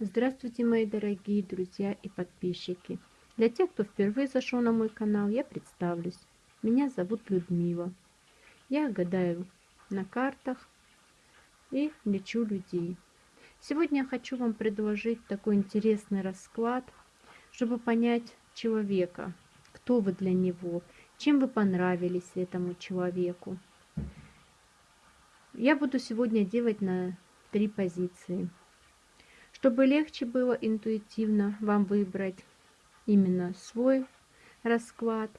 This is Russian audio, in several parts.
Здравствуйте, мои дорогие друзья и подписчики. Для тех, кто впервые зашел на мой канал, я представлюсь. Меня зовут Людмила. Я гадаю на картах и лечу людей. Сегодня я хочу вам предложить такой интересный расклад, чтобы понять человека, кто вы для него, чем вы понравились этому человеку. Я буду сегодня делать на три позиции. Чтобы легче было интуитивно вам выбрать именно свой расклад,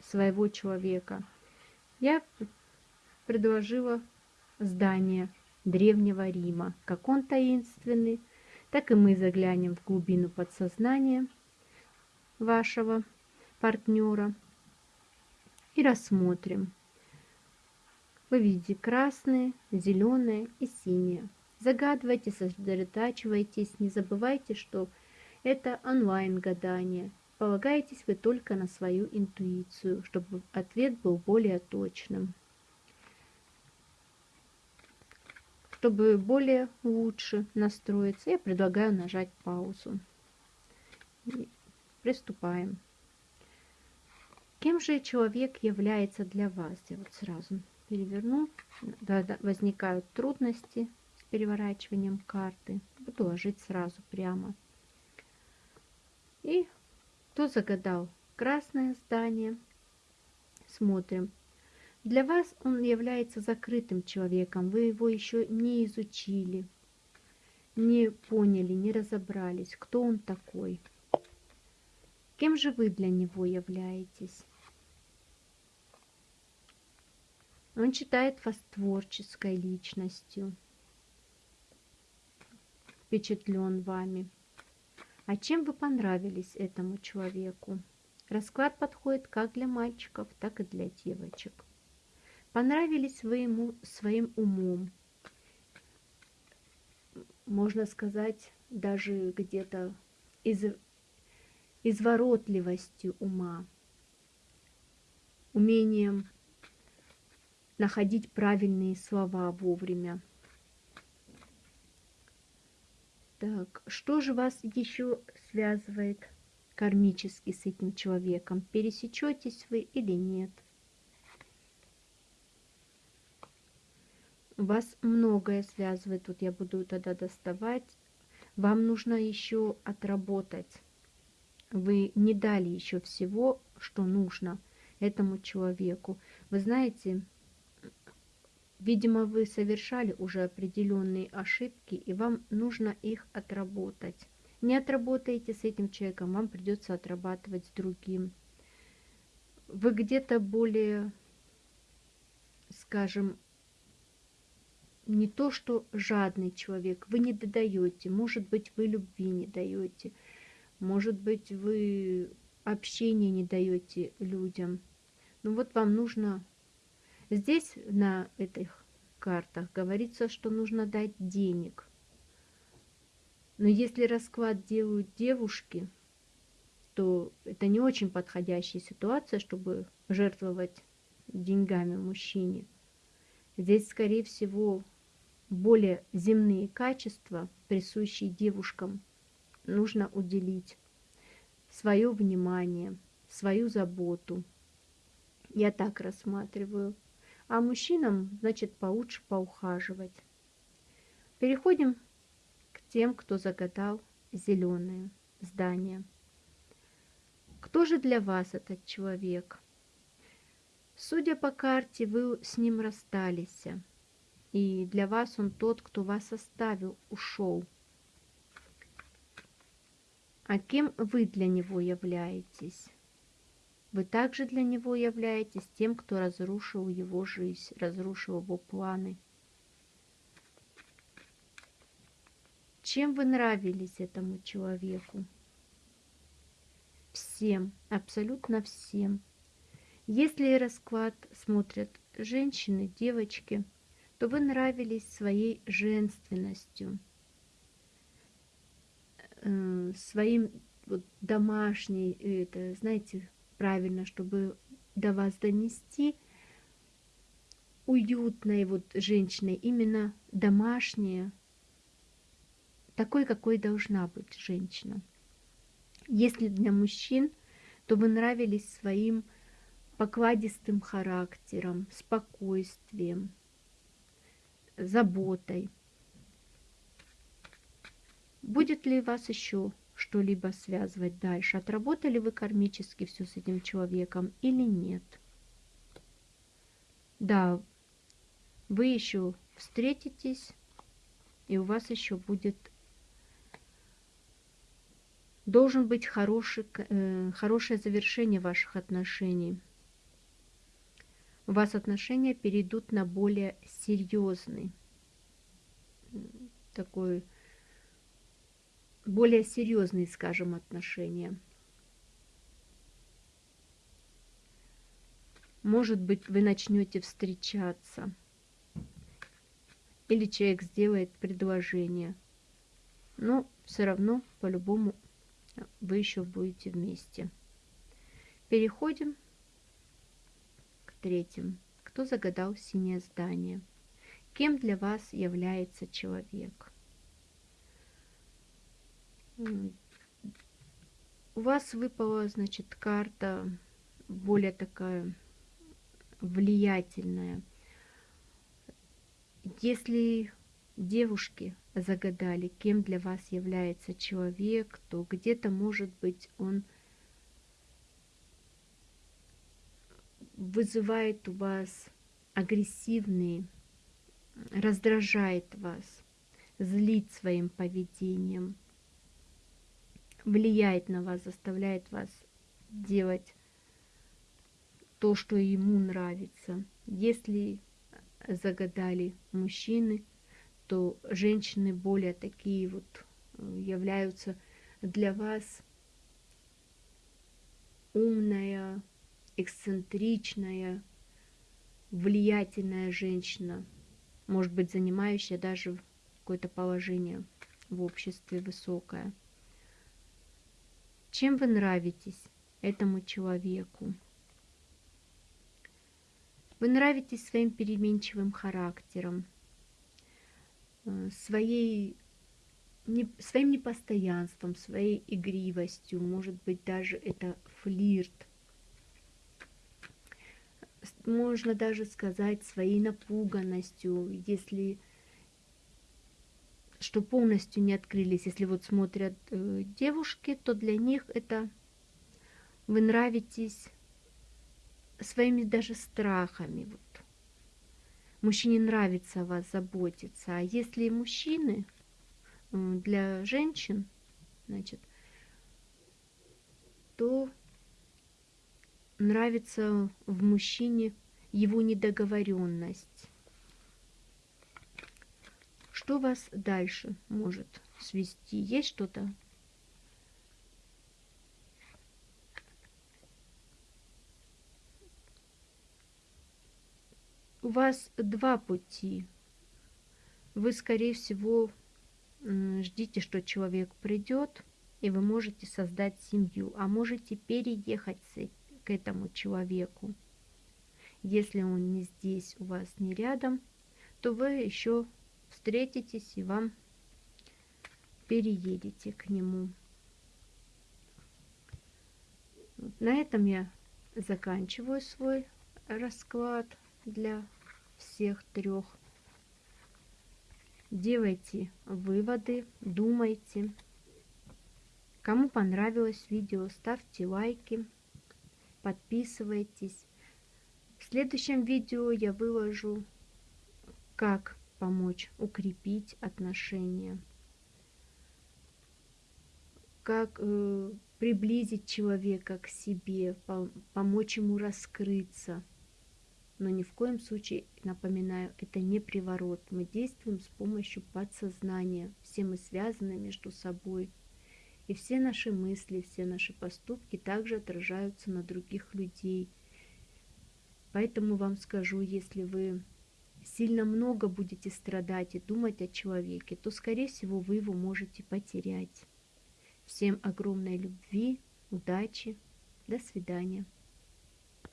своего человека, я предложила здание Древнего Рима. Как он таинственный, так и мы заглянем в глубину подсознания вашего партнера и рассмотрим. Вы видите красные, зеленые и синие. Загадывайте, сосредотачивайтесь, не забывайте, что это онлайн-гадание. Полагайтесь вы только на свою интуицию, чтобы ответ был более точным. Чтобы более лучше настроиться, я предлагаю нажать паузу. И приступаем. Кем же человек является для вас? Я вот сразу переверну. Да, да, возникают трудности переворачиванием карты. Буду ложить сразу прямо. И кто загадал красное здание? Смотрим. Для вас он является закрытым человеком. Вы его еще не изучили, не поняли, не разобрались, кто он такой. Кем же вы для него являетесь? Он считает вас творческой личностью впечатлен вами. А чем вы понравились этому человеку? Расклад подходит как для мальчиков, так и для девочек. Понравились вы ему своим умом. Можно сказать, даже где-то из, изворотливостью ума, умением находить правильные слова вовремя, Так, что же вас еще связывает кармически с этим человеком? Пересечетесь вы или нет? Вас многое связывает. Тут я буду тогда доставать. Вам нужно еще отработать. Вы не дали еще всего, что нужно этому человеку. Вы знаете, Видимо, вы совершали уже определенные ошибки, и вам нужно их отработать. Не отработаете с этим человеком, вам придется отрабатывать с другим. Вы где-то более, скажем, не то что жадный человек, вы не додаете, может быть, вы любви не даете, может быть, вы общения не даете людям. Но вот вам нужно Здесь на этих картах говорится, что нужно дать денег. Но если расклад делают девушки, то это не очень подходящая ситуация, чтобы жертвовать деньгами мужчине. Здесь, скорее всего, более земные качества, присущие девушкам, нужно уделить свое внимание, свою заботу. Я так рассматриваю а мужчинам, значит, получше поухаживать. Переходим к тем, кто загадал зеленое здание. Кто же для вас этот человек? Судя по карте, вы с ним расстались, и для вас он тот, кто вас оставил, ушел. А кем вы для него являетесь? Вы также для него являетесь тем, кто разрушил его жизнь, разрушил его планы. Чем вы нравились этому человеку? Всем, абсолютно всем. Если расклад смотрят женщины, девочки, то вы нравились своей женственностью, э, своим вот домашней, это, знаете, правильно, чтобы до вас донести уютной вот женщиной, именно домашняя, такой, какой должна быть женщина. Если для мужчин, то вы нравились своим покладистым характером, спокойствием, заботой. Будет ли вас еще что-либо связывать дальше? Отработали вы кармически все с этим человеком или нет? Да, вы еще встретитесь, и у вас еще будет должен быть хороший, э, хорошее завершение ваших отношений. У вас отношения перейдут на более серьезный такой более серьезные, скажем, отношения. Может быть, вы начнете встречаться. Или человек сделает предложение. Но все равно, по-любому, вы еще будете вместе. Переходим к третьему. Кто загадал синее здание? Кем для вас является человек? У вас выпала, значит, карта более такая влиятельная. Если девушки загадали, кем для вас является человек, то где-то, может быть, он вызывает у вас агрессивные, раздражает вас, злит своим поведением – влияет на вас, заставляет вас делать то, что ему нравится. Если загадали мужчины, то женщины более такие вот э, являются для вас умная, эксцентричная, влиятельная женщина, может быть, занимающая даже какое-то положение в обществе высокое. Чем вы нравитесь этому человеку? Вы нравитесь своим переменчивым характером, э, своей, не, своим непостоянством, своей игривостью, может быть, даже это флирт. Можно даже сказать своей напуганностью, если что полностью не открылись. Если вот смотрят э, девушки, то для них это вы нравитесь своими даже страхами. Вот. Мужчине нравится о вас заботиться. А если мужчины э, для женщин, значит, то нравится в мужчине его недоговоренность что вас дальше может свести? Есть что-то? У вас два пути. Вы, скорее всего, ждите, что человек придет, и вы можете создать семью, а можете переехать к этому человеку. Если он не здесь, у вас не рядом, то вы еще встретитесь и вам переедете к нему. На этом я заканчиваю свой расклад для всех трех. Делайте выводы, думайте. Кому понравилось видео, ставьте лайки, подписывайтесь. В следующем видео я выложу, как помочь укрепить отношения, как э, приблизить человека к себе, по помочь ему раскрыться. Но ни в коем случае, напоминаю, это не приворот. Мы действуем с помощью подсознания. Все мы связаны между собой. И все наши мысли, все наши поступки также отражаются на других людей. Поэтому вам скажу, если вы сильно много будете страдать и думать о человеке, то, скорее всего, вы его можете потерять. Всем огромной любви, удачи, до свидания.